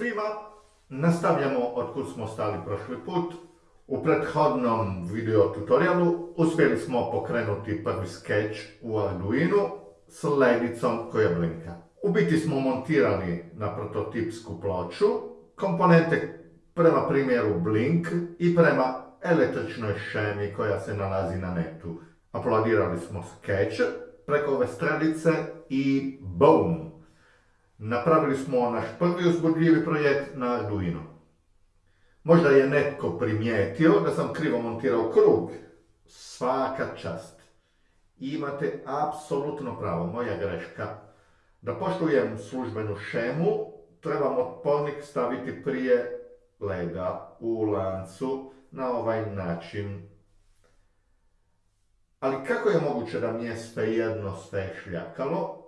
svima! Nastavljamo od kud smo stali prošli put. U prethodnom video tutorialu uspjeli smo pokrenuti prvi sketch u Arduino s ledicom koja blinka. U biti smo montirali na prototipsku ploču komponente prema primjeru Blink i prema električnoj šemi koja se nalazi na netu. Uploadirali smo sketch preko ove stranice i boom! Napravili smo naš prvi uzbudljivi projekt na Arduino. Možda je netko primijetio da sam krivo montirao krug. Svaka čast. Imate apsolutno pravo, moja greška. Da poštujem službenu šemu, trebam otpornik staviti prije lega u lancu na ovaj način. Ali kako je moguće da mi je svejedno sve šljakalo?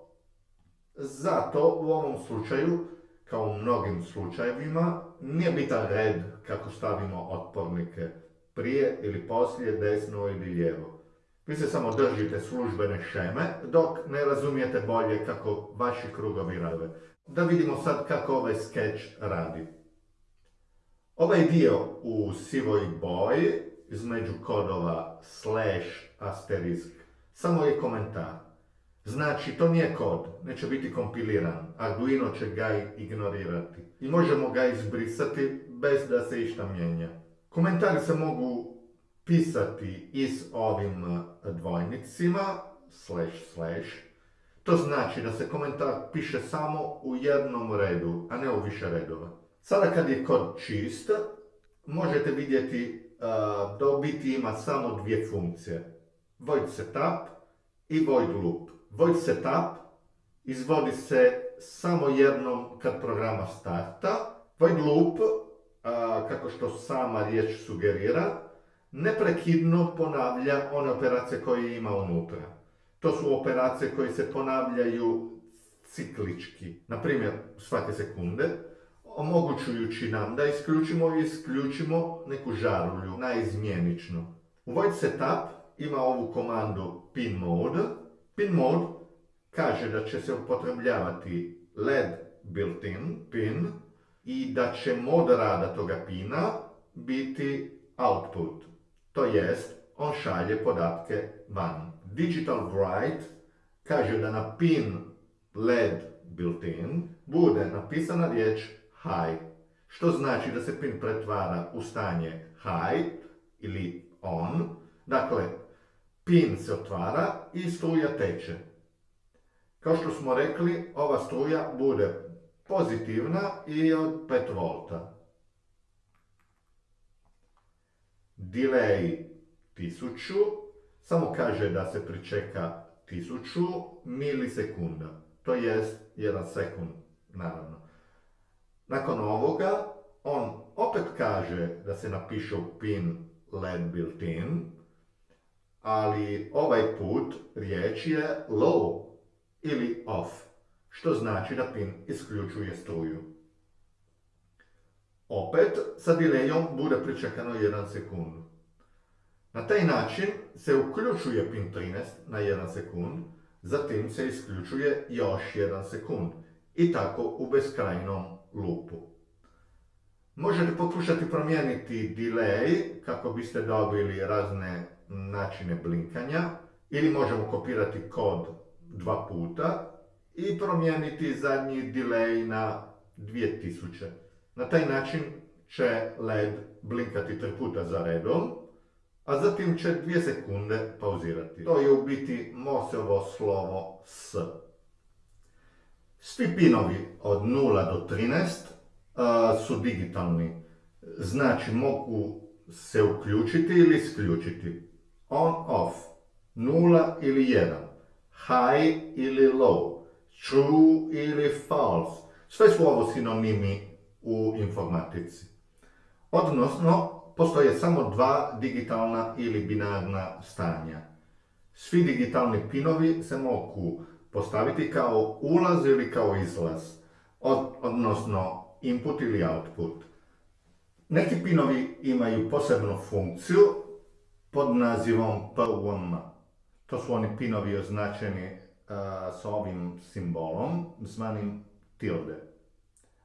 Zato u ovom slučaju, kao u mnogim slučajevima, nije bitan red kako stavimo otpornike prije ili poslije, desno ili lijevo. Vi se samo držite službene šeme, dok ne razumijete bolje kako vaši krugovi rade. Da vidimo sad kako ovaj sketch radi. Ovaj dio u sivoj boji, između kodova slash asterisk, samo je komentar. Znači, to nije kod, neće biti kompiliran. Arduino će ga ignorirati. I možemo ga izbrisati bez da se išta mijenja. Komentari se mogu pisati i s ovim dvojnicima, slash slash. To znači da se komentar piše samo u jednom redu, a ne u više redova. Sada kad je kod čist, možete vidjeti da u biti ima samo dvije funkcije. Void setup i void loop. Void setup izvodi se samo jednom kad programa starta. Void loop, kako što sama riječ sugerira, neprekidno ponavlja one operacije koje ima unutra. To su operacije koje se ponavljaju ciklički, na primjer svake sekunde, omogućujući nam da isključimo i isključimo neku žarulju naizmjenično. U Void Setup ima ovu komandu pin mode, Pin mode kaže da će se upotrebljavati LED built-in pin i da će mod rada toga pina biti output. To jest, on šalje podatke van. Digital write kaže da na pin LED built-in bude napisana riječ high, što znači da se pin pretvara u stanje high ili on. Dakle, pin se otvara i struja teče. Kao što smo rekli, ova struja bude pozitivna i od 5 volta. Delay 1000, samo kaže da se pričeka 1000 milisekunda, to jest 1 sekund, naravno. Nakon ovoga, on opet kaže da se napiše u pin LED built-in, ali ovaj put riječ je low ili off, što znači da pin isključuje struju. Opet sa delayom bude pričekano 1 sekund. Na taj način se uključuje pin 13 na 1 sekund, zatim se isključuje još 1 sekund i tako u beskrajnom lupu. Možete pokušati promijeniti delay kako biste dobili razne načine blinkanja ili možemo kopirati kod dva puta i promijeniti zadnji delay na 2000. Na taj način će LED blinkati tri puta za redom, a zatim će dvije sekunde pauzirati. To je u biti Moseovo slovo S. Svi pinovi od 0 do 13 su digitalni, znači mogu se uključiti ili isključiti on, off, nula ili jedan, high ili low, true ili false. Sve su ovo sinonimi u informatici. Odnosno, postoje samo dva digitalna ili binarna stanja. Svi digitalni pinovi se mogu postaviti kao ulaz ili kao izlaz, odnosno input ili output. Neki pinovi imaju posebnu funkciju pod nazivom PWM. To su oni pinovi označeni s ovim simbolom, zvanim tilde.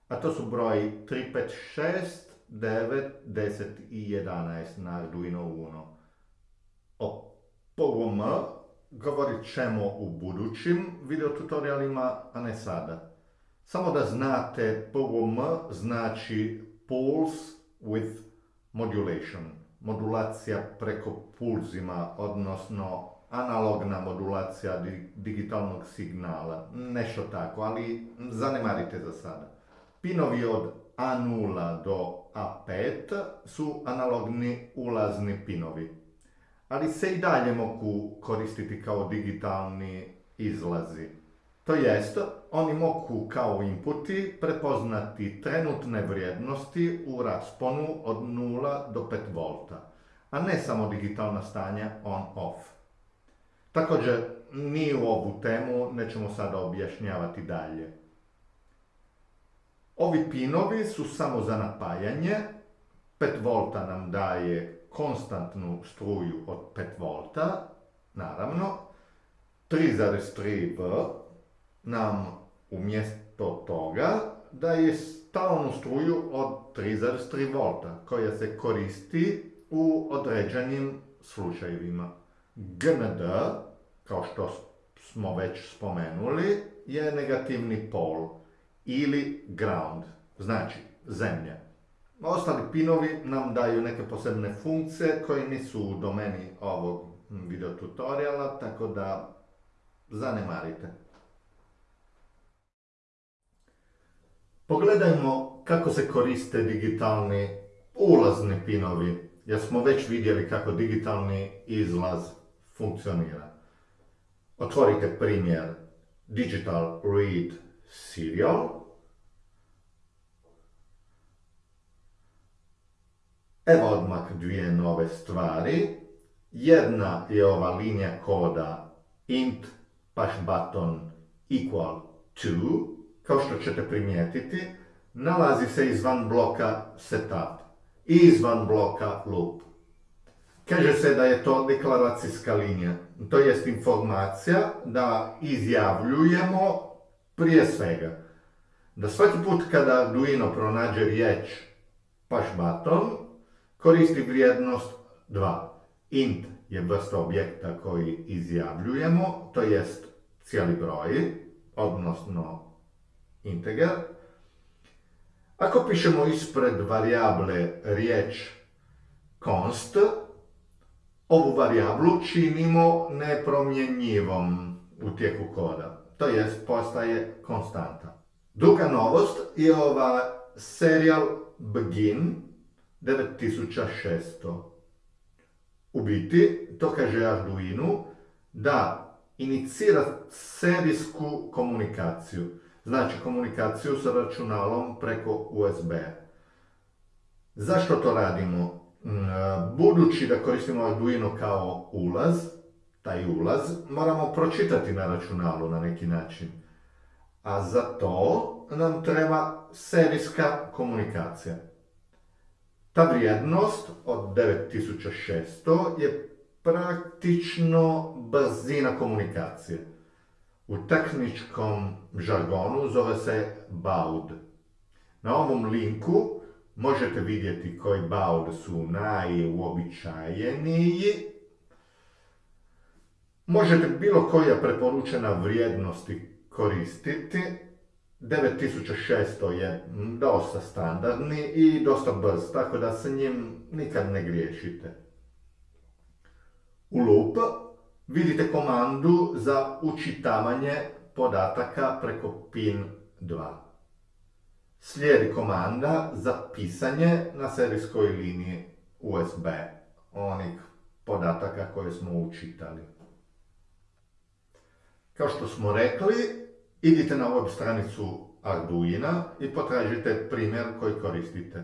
a to su broji 3, 5, 6, 9, 10 i 11 na Arduino Uno. O PWM govorit ćemo u budućim videotutorialima, a ne sada. Samo da znate, PWM znači Pulse with Modulation. Modulacija preko pulzima, odnosno analogna modulacija digitalnog signala. Nešto tako, ali zanemarite za sada. Pinovi od A0 do A5 su analogni ulazni pinovi, ali se i dalje mogu koristiti kao digitalni izlazi. To jest, oni mogu kao inputi prepoznati trenutne vrijednosti u rasponu od 0 do 5 V, a ne samo digitalna stanja on-off. Također, ni u ovu temu nećemo sada objašnjavati dalje. Ovi pinovi su samo za napajanje, 5 V nam daje konstantnu struju od 5 V, naravno, 3,3 V nam umjesto toga daje stalnu struju od 3,3 V koja se koristi u određenim slučajevima. GND, kao što smo već spomenuli, je negativni pol ili ground, znači zemlja. Ostali pinovi nam daju neke posebne funkcije koje nisu u domeni ovog video tutoriala, tako da zanemarite. Pogledajmo kako se koriste digitalni ulazni pinovi, jer smo već vidjeli kako digitalni izlaz funkcionira. Otvorite primjer Digital Read Serial. Evo odmah dvije nove stvari. Jedna je ova linija koda int push button equal to, kao što ćete primijetiti, nalazi se izvan bloka setup i izvan bloka loop. Kaže se da je to deklaracijska linija, to jest informacija da izjavljujemo prije svega da svaki put kada Arduino pronađe riječ push button, koristi vrijednost 2. int je vrsta objekta koji izjavljujemo, to jest cijeli broj, odnosno integer. Ako pišemo ispred varijable riječ const, ovu varijablu činimo nepromjenjivom u tijeku koda, to jest postaje konstanta. Druga novost je ova serial begin 9600. U biti, to kaže Arduino da inicira serijsku komunikaciju. Znači komunikaciju sa računalom preko USB. Zašto to radimo? Mm, budući da koristimo Arduino kao ulaz, taj ulaz, moramo pročitati na računalu na neki način. A za to nam treba serijska komunikacija. Ta vrijednost od 9600 je praktično brzina komunikacije. U tehničkom žargonu zove se baud. Na ovom linku možete vidjeti koji baud su najuobičajeniji. Možete bilo koja preporučena vrijednosti koristiti. 9600 je dosta standardni i dosta brz, tako da se njim nikad ne griješite. U loop vidite komandu za učitavanje podataka preko pin 2. Slijedi komanda za pisanje na serijskoj liniji USB onih podataka koje smo učitali. Kao što smo rekli, idite na web stranicu Arduina i potražite primjer koji koristite.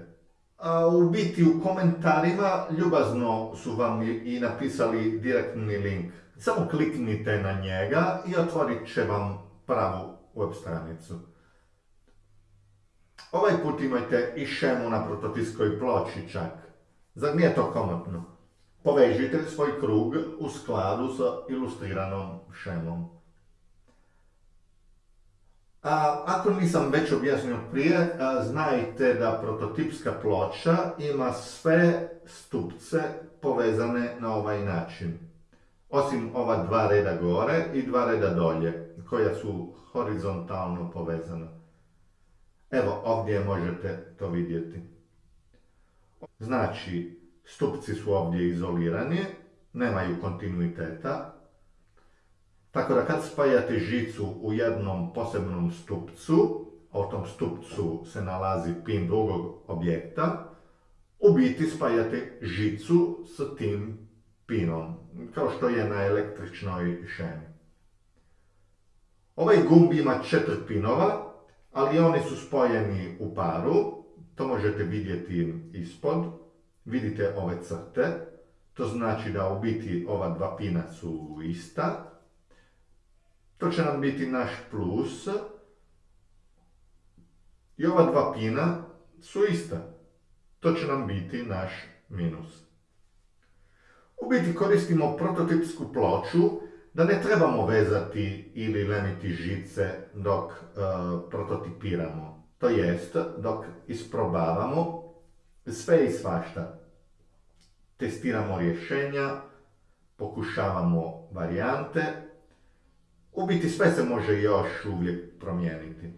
A u biti u komentarima ljubazno su vam i napisali direktni link. Samo kliknite na njega i otvorit će vam pravu web stranicu. Ovaj put imajte i šemu na prototiskoj ploči čak. Zar nije to komotno? Povežite svoj krug u skladu sa ilustriranom šemom. A, ako nisam već objasnio prije, znajte da prototipska ploča ima sve stupce povezane na ovaj način. Osim ova dva reda gore i dva reda dolje, koja su horizontalno povezana. Evo, ovdje možete to vidjeti. Znači, stupci su ovdje izolirani, nemaju kontinuiteta, tako da kad spajate žicu u jednom posebnom stupcu, a u tom stupcu se nalazi pin drugog objekta, u biti spajate žicu s tim pinom, kao što je na električnoj šemi. Ovaj gumb ima četiri pinova, ali oni su spojeni u paru, to možete vidjeti ispod, vidite ove crte, to znači da u biti ova dva pina su ista, to će nam biti naš plus. I ova dva pina su ista. To će nam biti naš minus. U biti koristimo prototipsku ploču da ne trebamo vezati ili leniti žice dok e, prototipiramo. To jest, dok isprobavamo sve i svašta. Testiramo rješenja, pokušavamo varijante u biti sve se može još uvijek promijeniti.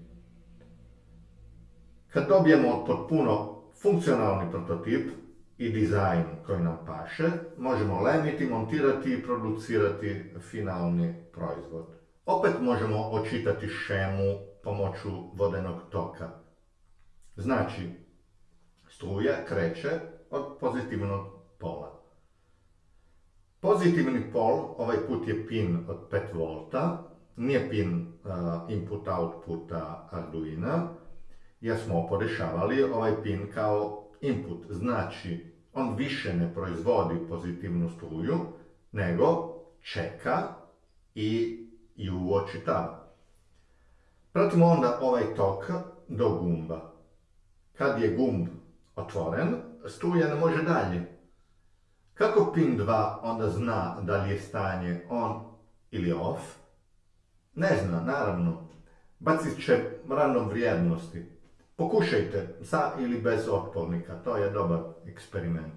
Kad dobijemo potpuno funkcionalni prototip i dizajn koji nam paše, možemo lemiti, montirati i producirati finalni proizvod. Opet možemo očitati šemu pomoću vodenog toka. Znači, struja kreće od pozitivnog pola. Pozitivni pol, ovaj put je pin od 5 volta, nije pin uh, input outputa Arduina, jer smo podešavali ovaj pin kao input. Znači, on više ne proizvodi pozitivnu struju, nego čeka i ju očitava. Pratimo onda ovaj tok do gumba. Kad je gumb otvoren, struja ne može dalje. Kako pin 2 onda zna da li je stanje on ili off? Ne zna, naravno. Bacit će random vrijednosti. Pokušajte, sa ili bez otpornika, to je dobar eksperiment.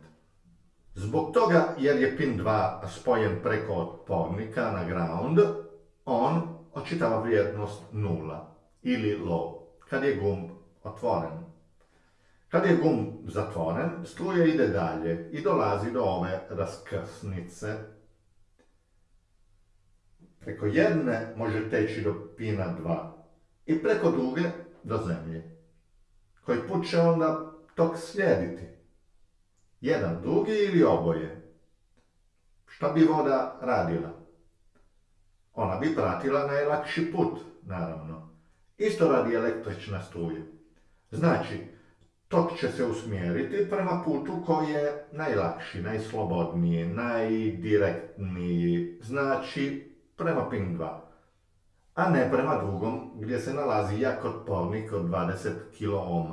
Zbog toga, jer je pin 2 spojen preko otpornika na ground, on očitava vrijednost 0 ili low, kad je gumb otvoren. Kad je gum zatvoren, struja ide dalje i dolazi do ove raskrsnice. Preko jedne može teći do pina 2 i preko druge do zemlje. Koji put će onda tok slijediti? Jedan drugi ili oboje? Šta bi voda radila? Ona bi pratila najlakši put, naravno. Isto radi električna struja. Znači, tok će se usmjeriti prema putu koji je najlakši, najslobodniji, najdirektniji, znači prema pin 2, a ne prema drugom gdje se nalazi jak otpornik od 20 kOhm.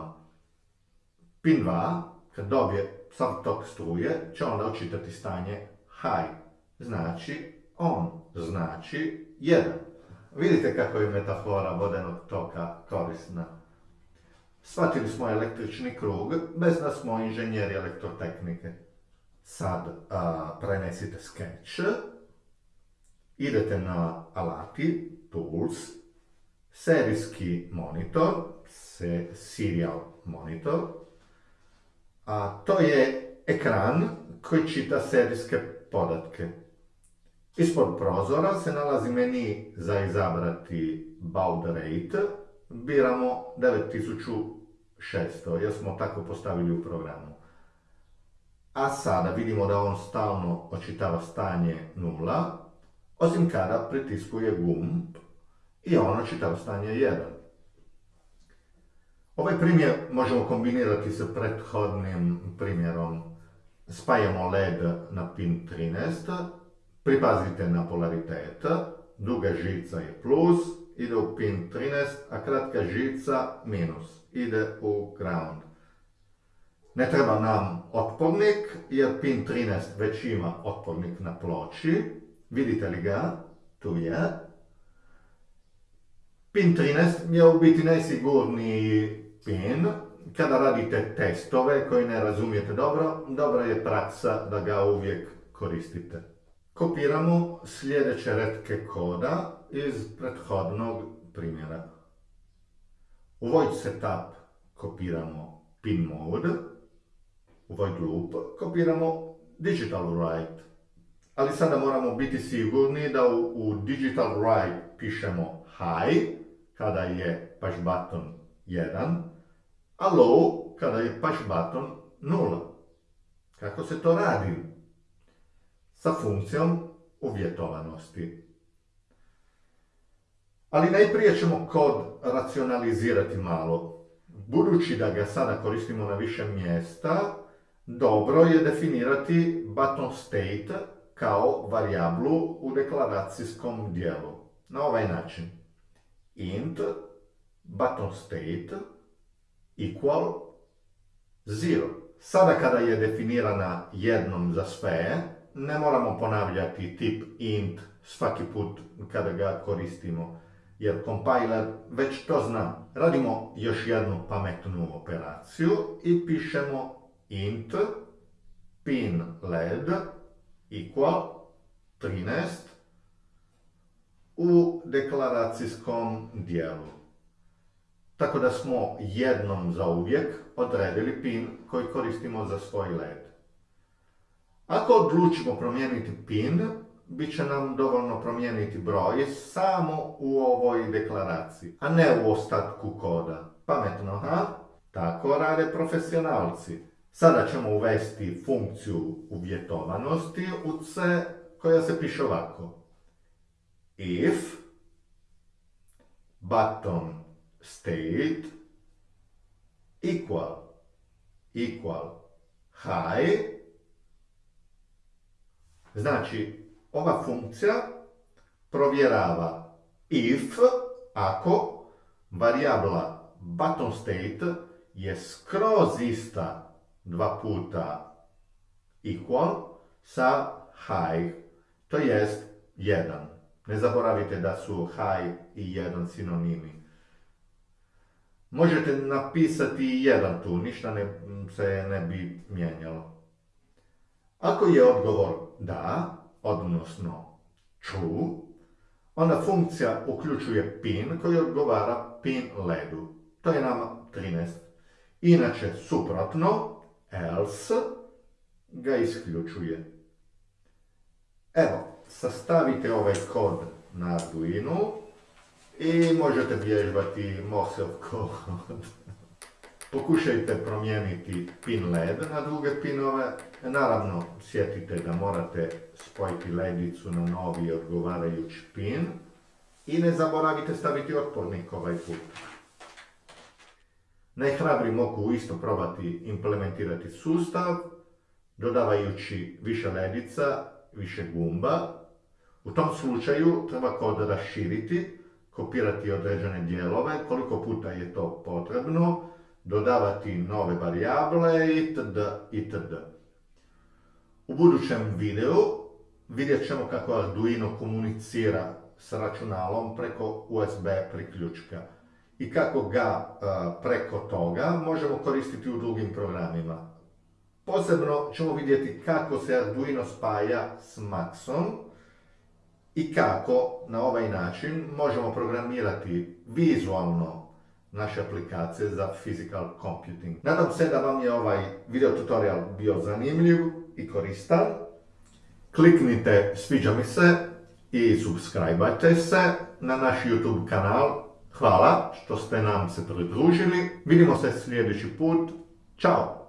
Pin 2, kad dobije sav tok struje, će onda očitati stanje high, znači on, znači 1. Vidite kako je metafora vodenog toka korisna. Shvatili smo električni krug, bez da smo inženjeri elektrotehnike. Sad prenesite sketch, idete na alati, tools, serijski monitor, se, serial monitor, a to je ekran koji čita serijske podatke. Ispod prozora se nalazi meni za izabrati baud rate, biramo 9600 jer smo tako postavili u programu. A sada vidimo da on stalno očitava stanje 0, osim kada pritiskuje gumb i on očitava stanje 1. Ovaj primjer možemo kombinirati sa prethodnim primjerom. Spajamo LED na pin 13, pripazite na polaritet, duga žica je plus, ide u pin 13, a kratka žica minus, ide u ground. Ne treba nam otpornik, jer pin 13 već ima otpornik na ploči. Vidite li ga? Tu je. PIN 13 je u biti najsigurniji PIN. Kada radite testove koji ne razumijete dobro, dobra je praksa da ga uvijek koristite. Kopiramo sljedeće redke koda iz prethodnog primjera. U void setup kopiramo pin mode, u void loop kopiramo digital write. Ali sada moramo biti sigurni da u, u digital write pišemo high, kada je push button 1, a low kada je push button 0. Kako se to radi? Sa funkcijom uvjetovanosti. Ali najprije ćemo kod racionalizirati malo. Budući da ga sada koristimo na više mjesta, dobro je definirati button state kao varijablu u deklaracijskom dijelu. Na ovaj način. int button state equal 0. Sada kada je definirana jednom za sve, ne moramo ponavljati tip int svaki put kada ga koristimo jer compiler već to zna. Radimo još jednu pametnu operaciju i pišemo int pin led equal 13 u deklaracijskom dijelu. Tako da smo jednom za uvijek odredili pin koji koristimo za svoj led. Ako odlučimo promijeniti pin, bit će nam dovoljno promijeniti broj samo u ovoj deklaraciji, a ne u ostatku koda. Pametno, ha? Tako rade profesionalci. Sada ćemo uvesti funkciju uvjetovanosti u C koja se piše ovako. If button state equal equal high znači ova funkcija provjerava if ako varijabla button state je skroz ista dva puta equal sa high, to jest 1. Ne zaboravite da su high i 1 sinonimi. Možete napisati jedan tu, ništa ne, se ne bi mijenjalo. Ako je odgovor da, odnosno true, onda funkcija uključuje pin koji odgovara pin ledu. To je nama 13. Inače, suprotno, else ga isključuje. Evo, sastavite ovaj kod na Arduino i možete vježbati Morsel kod. Pokušajte promijeniti pin led na druge pinove. Naravno, sjetite da morate spojiti ledicu na novi odgovarajući pin. I ne zaboravite staviti otpornik ovaj put. Najhrabri mogu isto probati implementirati sustav, dodavajući više ledica, više gumba. U tom slučaju treba kod raširiti, kopirati određene dijelove, koliko puta je to potrebno, dodavati nove varijable itd. itd. U budućem videu vidjet ćemo kako Arduino komunicira s računalom preko USB priključka i kako ga preko toga možemo koristiti u drugim programima. Posebno ćemo vidjeti kako se Arduino spaja s Maxom i kako na ovaj način možemo programirati vizualno naše aplikacije za physical computing. Nadam se da vam je ovaj video tutorial bio zanimljiv i koristan. Kliknite sviđa mi se i subscribeajte se na naš YouTube kanal. Hvala što ste nam se pridružili. Vidimo se sljedeći put. Ćao!